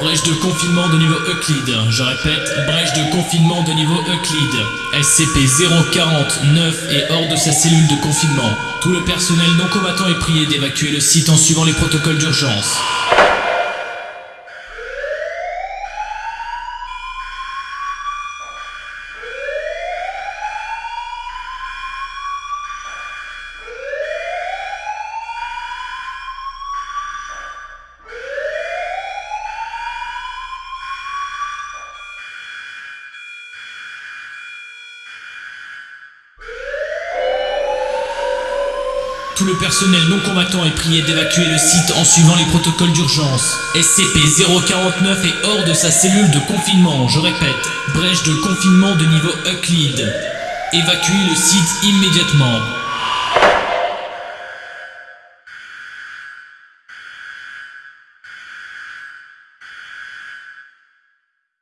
Brèche de confinement de niveau Euclide. Je répète, brèche de confinement de niveau Euclide. SCP-049 est hors de sa cellule de confinement. Tout le personnel non combattant est prié d'évacuer le site en suivant les protocoles d'urgence. Tout le personnel non combattant est prié d'évacuer le site en suivant les protocoles d'urgence. SCP-049 est hors de sa cellule de confinement, je répète, brèche de confinement de niveau Euclide. Évacuez le site immédiatement.